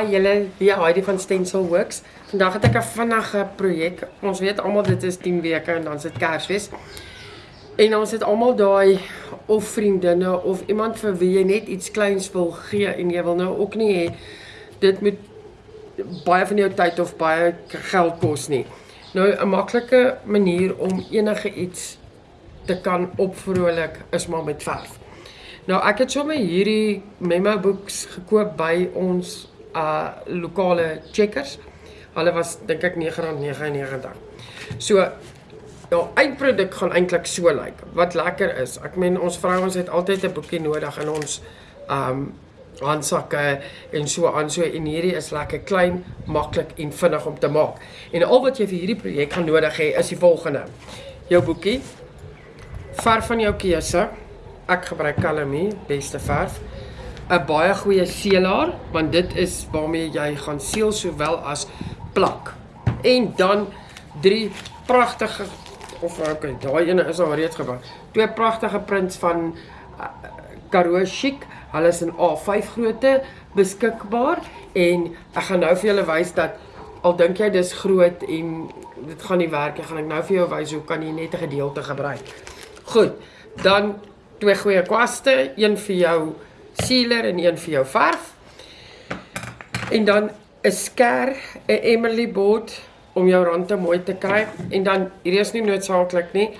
Hi julle, hier Heidi van Stencil Works. Vandag het ek 'n vinnige projek. Ons weet almal dit is 10 weke en dan is dit Kersfees. En ons het almal daai of vriendinne of iemand vir wie jy net iets kleins wil gee en jy wil nou ook nie hê dit moet baie van jou tyd of baie geld kos nie. Nou 'n maklike manier om enige iets te kan opvrolik is maar met verf. Nou ek het sommer hierdie memo books gekoop by ons uh lokale checkers. Hulle was dink ek R9.99. So ja, eindproduk gaan eintlik so lyk. Like. Wat lekker is, ek meen ons vrouens het altyd 'n boekie nodig in ons um handsakke en so aan so en hierdie is lekker klein, maklik en vinnig om te maak. En al wat jy vir hierdie projek gaan nodig hê is die volgende. Jou boekie, verf van jou keuse. Ek gebruik Calamie, beste verf. 'n baie goeie seelaar want dit is waarmee jy gaan seël sowel as plak. En dan drie pragtige of okay, daai ene is al reeds gebou. Twee pragtige prints van uh, Karoo Chic. Hulle is in A5 grootte beskikbaar en ek gaan nou vir julle wys dat al dink jy dis groot en dit gaan nie werk nie, gaan ek nou vir jou wys hoe kan jy net 'n gedeelte gebruik. Goed. Dan twee goeie kwaste, een vir jou sealer en een vir jou verf. En dan 'n skêr, 'n Emily board om jou rande mooi te kry en dan hier is nie noodsaaklik nie.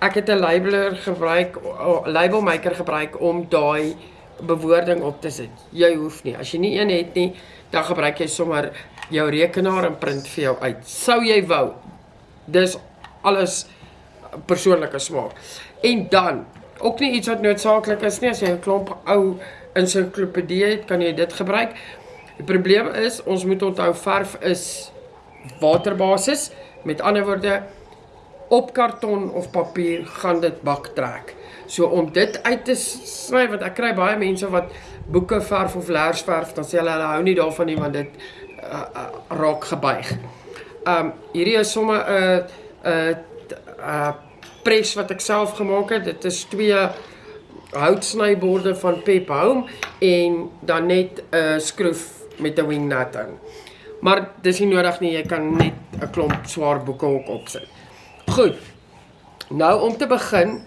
Ek het 'n labeler gebruik, 'n label maker gebruik om daai bewoording op te sit. Jy hoef nie. As jy nie een het nie, dan gebruik jy sommer jou rekenaar en print vir jou uit. Sou jy wou. Dis alles persoonlike smaak. En dan ook nie iets wat noodsaaklik is nie as jy 'n klomp ou ensiklopedie het, kan jy dit gebruik. Die probleem is ons moet onthou verf is waterbasis. Met ander woorde op karton of papier gaan dit bak trek. So om dit uit te sny want ek kry baie mense wat boeke verf of lersverf dan sê hulle hulle hou nie daarvan nie want dit uh, uh, raak gebuig. Um hierdie is sommer 'n uh, 'n uh, uh, pres wat ek self gemaak het. Dit is twee houtsnyborde van Pep Home en dan net 'n uh, skroef met 'n wing nut in. Maar dis nie nodig nie, jy kan net 'n klomp swaar boeke ook opsit. Goed. Nou om te begin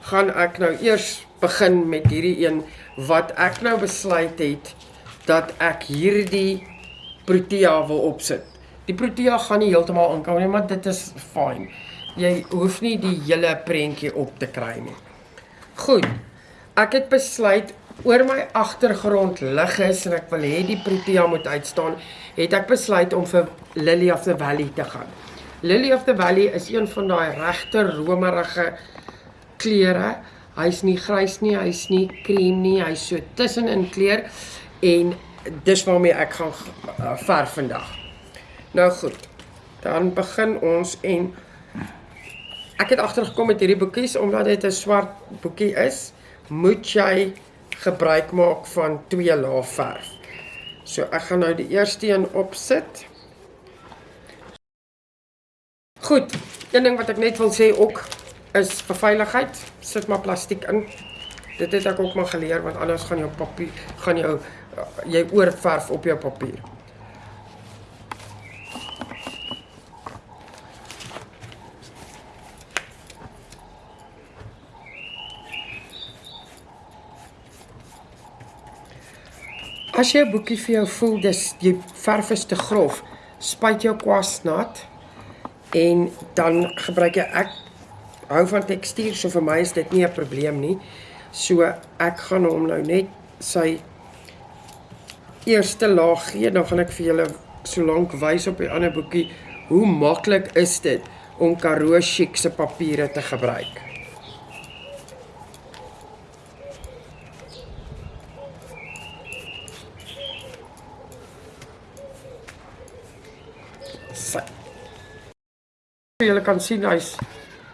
gaan ek nou eers begin met hierdie een wat ek nou besluit het dat ek hierdie protea wil opsit. Die protea gaan nie heeltemal inkom nie, maar dit is fyn jy hoef nie die hele prentjie op te kry nie. Goed. Ek het besluit oor my agtergrond lig is en ek wil hê die protea moet uitstaan, het ek besluit om vir Lily of the Valley te gaan. Lily of the Valley is een van daai regte romerige kleure. Hy's nie grys nie, hy's nie krem nie, hy's so tussenin kleur en dis waarmee ek gaan uh, verf vandag. Nou goed. Dan begin ons en Ek het agtergekom met hierdie boekies omdat dit 'n swart boekie is, moet jy gebruik maak van twee lae verf. So ek gaan nou die eerste een opsit. Goed, een ding wat ek net wil sê ook is vir veiligheid, sit maar plastiek in. Dit het ek ook maar geleer want anders gaan jou papier gaan jou jy oorverf op jou papier. As 'n boekie vir jou voel dis die verf is te grof, spuit jou kwas nat en dan gebruik jy ek hou van tekstuur, so vir my is dit nie 'n probleem nie. So ek gaan hom nou net sy eerste laag gee, dan gaan ek vir julle so lank wys op die ander boekie hoe maklik is dit om Karoo Chic se papiere te gebruik. Julle kan sien hy's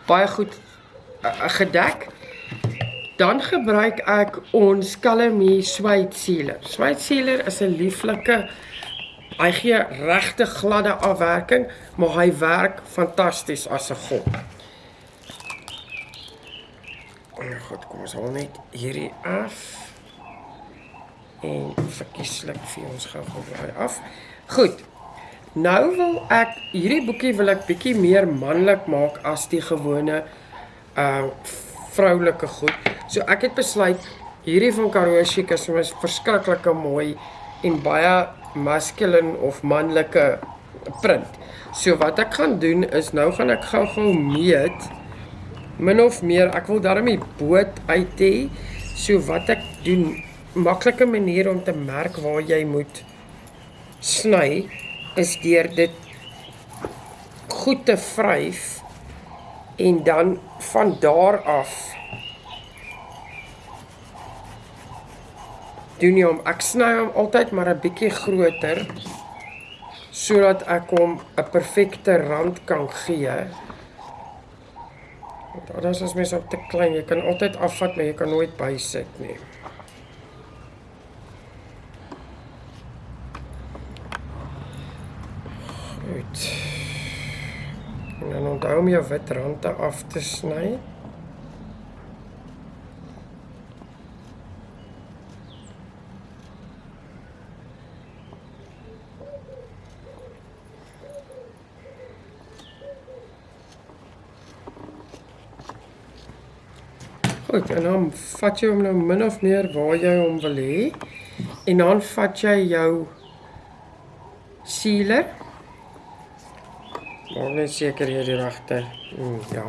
baie goed uh, gedek. Dan gebruik ek ons Calamie Sweet Sealer. Sweet Sealer is 'n lieflike hy gee regte gladde afwerking, maar hy werk fantasties as 'n. Oh, goed, kom ons haal net hierdie af. En verkieslik vir ons gou gou daai af. Goed. Nou wil ek hierdie boekie wil ek bietjie meer manlik maak as die gewone uh vroulike goed. So ek het besluit hierdie van Karoo Chic is my verskriklike mooi en baie masculine of manlike print. So wat ek gaan doen is nou gaan ek gou-gou meet min of meer. Ek wil daarmee boot uit hê. So wat ek doen, maklike manier om te merk waar jy moet sny is deur dit goed te vryf en dan van daar af doen jy hom ek sny hom altyd maar 'n bietjie groter sodat ek hom 'n perfekte rand kan gee. Want anders as mens op te klein, jy kan altyd afvat, maar jy kan nooit bysit nie. Goed. En dan onthou om jou wit rande af te sny. Goed, en dan vat jy hom nou min of meer waar jy hom wil hê. En dan vat jy jou sealer Maak net seker jy die regte. Mm, ja.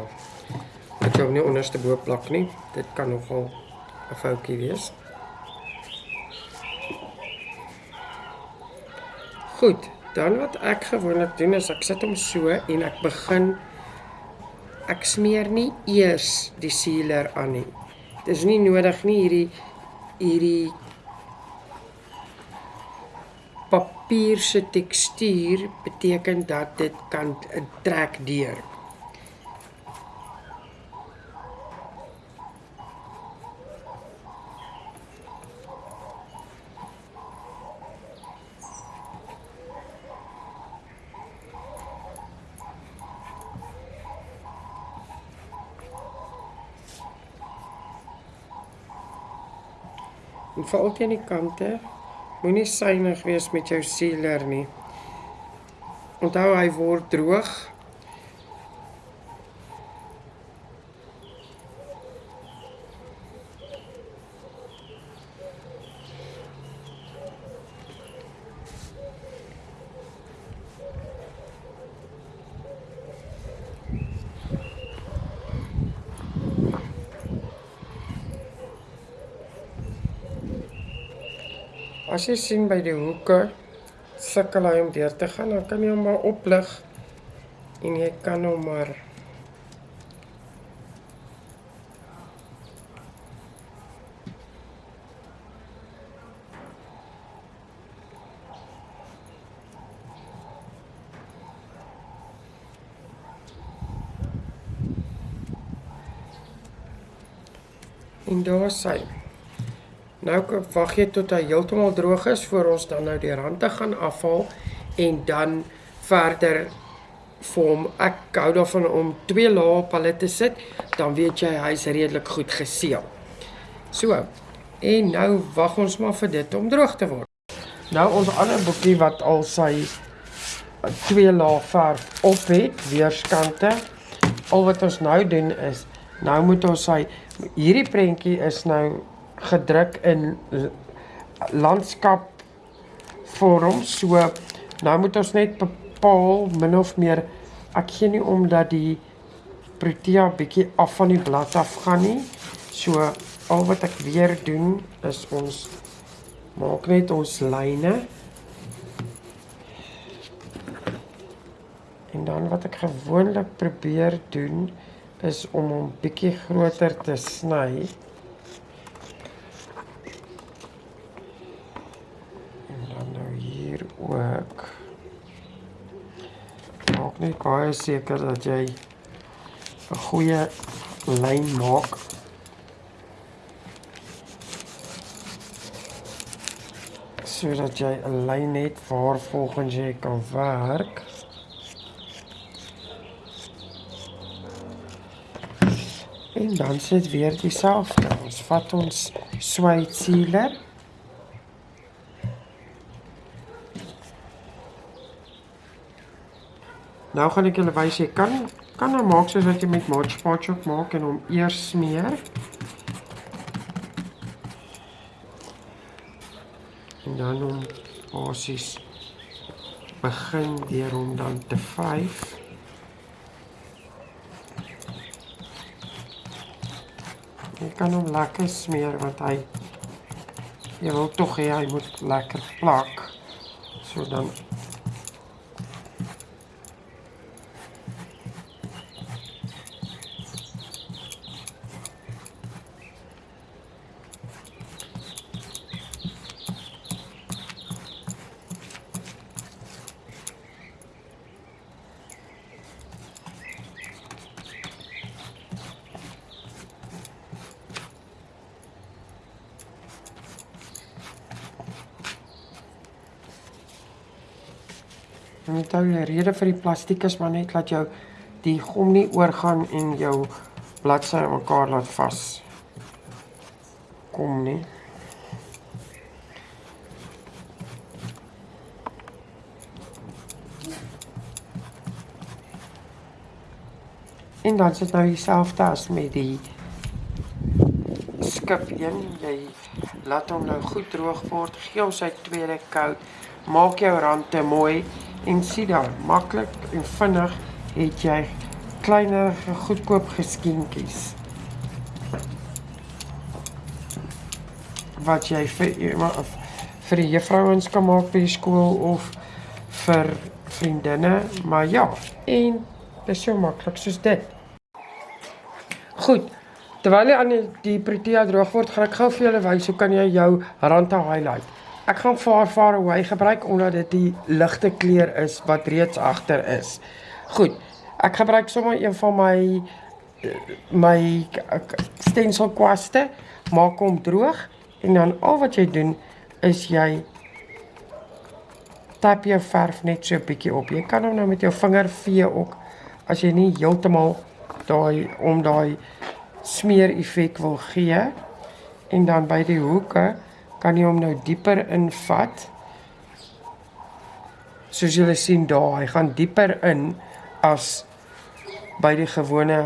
Ek jou nie onderste bo plak nie. Dit kan nogal 'n foutjie wees. Goed, dan wat ek gewoonlik doen is ek sit hom so en ek begin ek smeer nie eers die sealer aan nie. Dit is nie nodig nie hierdie hierdie papier se tekstuur beteken dat dit kan trek deur. En veral teen die kante Moenie suinig wees met jou sealer nie. Onthou hy word droog As jy sien by die hoeke sukkel hy om deur te gaan, dan kan jy hom maar oplig en jy kan hom maar En daar sê Nou wag jy tot hy heeltemal droog is voor ons dan nou die rande gaan afhaal en dan verder vorm ek gou daarvan om twee lae op hulle te sit, dan weet jy hy's redelik goed geseël. So. En nou wag ons maar vir dit om droog te word. Nou ons ander boekie wat al sy twee lae verf op het weerskante. Al wat ons nou doen is nou moet ons sy hierdie prentjie is nou gedruk in landskap vorm. So nou moet ons net bepaal min of meer ek gee nie om dat die protea bietjie af van die blad af gaan nie. So al wat ek weer doen is ons maak net ons lyne. En dan wat ek gewoonlik probeer doen is om hom bietjie groter te sny. Ook maak net baie seker dat jy 'n goeie lyn maak. Sodat jy 'n lyn het waar volgens jy kan werk. En dan sit weer dieselfde ons vat ons swyt sealer Nou gaan ek julle wys jy kan kan nou maak soos wat jy met Mod Podge ook maak en hom eers smeer. En dan hom basies begin deur hom dan te vyf. Jy kan hom lekker smeer want hy jy wil tog hê hy moet lekker plak. So dan En met ou die rede vir die plastiek is maar net dat jou die gom nie oorgaan en jou bladsy mekaar laat vas kom nie. En dan sit nou dieselfde as met die skip een. Jy laat hom nou goed droog word, gee hom sy tweede koud, maak jou rande mooi En sien daar, maklik en vinnig het jy kleiner goedkoop geskenkies. Wat jy vir vir die juffrouens kan maak by die skool of vir vriendinne, maar ja, en dit is so maklik soos dit. Goed. Terwyl jy aan die Protea droog word, gaan ek gou vir julle wys hoe kan jy jou rande highlight. Ek gaan Far Far Away gebruik omdat dit die ligte kleur is wat reeds agter is. Goed. Ek gebruik sommer een van my my stencil kwaste, maak hom droog en dan al wat jy doen is jy tap jou verf net so 'n bietjie op. Jy kan hom nou met jou vinger vee ook as jy nie heeltemal daai om daai smeer effek wil gee en dan by die hoeke kan jy hom nou dieper invat. Soos julle sien daar, hy gaan dieper in as by die gewone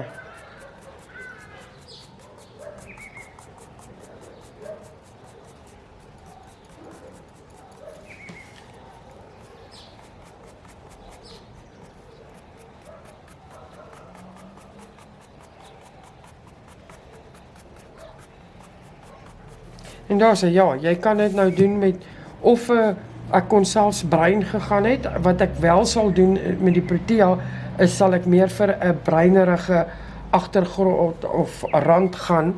En daar sê ja, jy kan dit nou doen met of 'n uh, ek kon selfs brein gegaan het wat ek wel sal doen eh, met die Protea is sal ek meer vir 'n breinerige agtergrond of rand gaan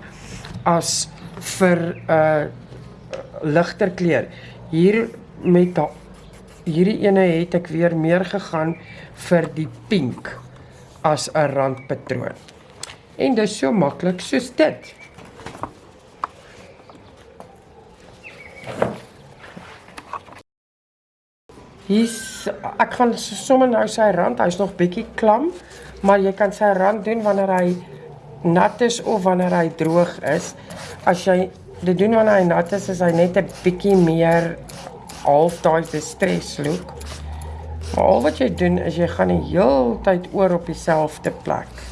as vir 'n uh, ligter kleur. Hier met da, hierdie ene het ek weer meer gegaan vir die pink as 'n randpatroon. En dit is so maklik soos dit. Hier's ek gaan sommer nou sy rand, hy's nog bietjie klam, maar jy kan sy rand doen wanneer hy nat is of wanneer hy droog is. As jy dit doen wanneer hy nat is, is hy net 'n bietjie meer half daai distress look. Maar al wat jy doen is jy gaan die heeltyd oor op dieselfde plek.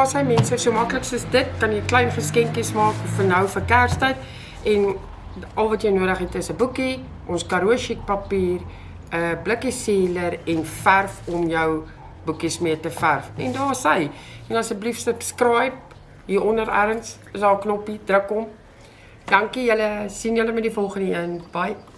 Daar sy mense so maklik soos dit, kan jy klein geskenkies maak vir nou vir Kerstyd en al wat jy nodig het is 'n boekie, ons Karoo chic papier, 'n blikkie sealer en verf om jou boekies mee te verf. En daar sy. En asseblief subscribe hier onder erns is daar 'n knoppie, druk hom Dankie julle. Sien julle met die volgende een. Bye.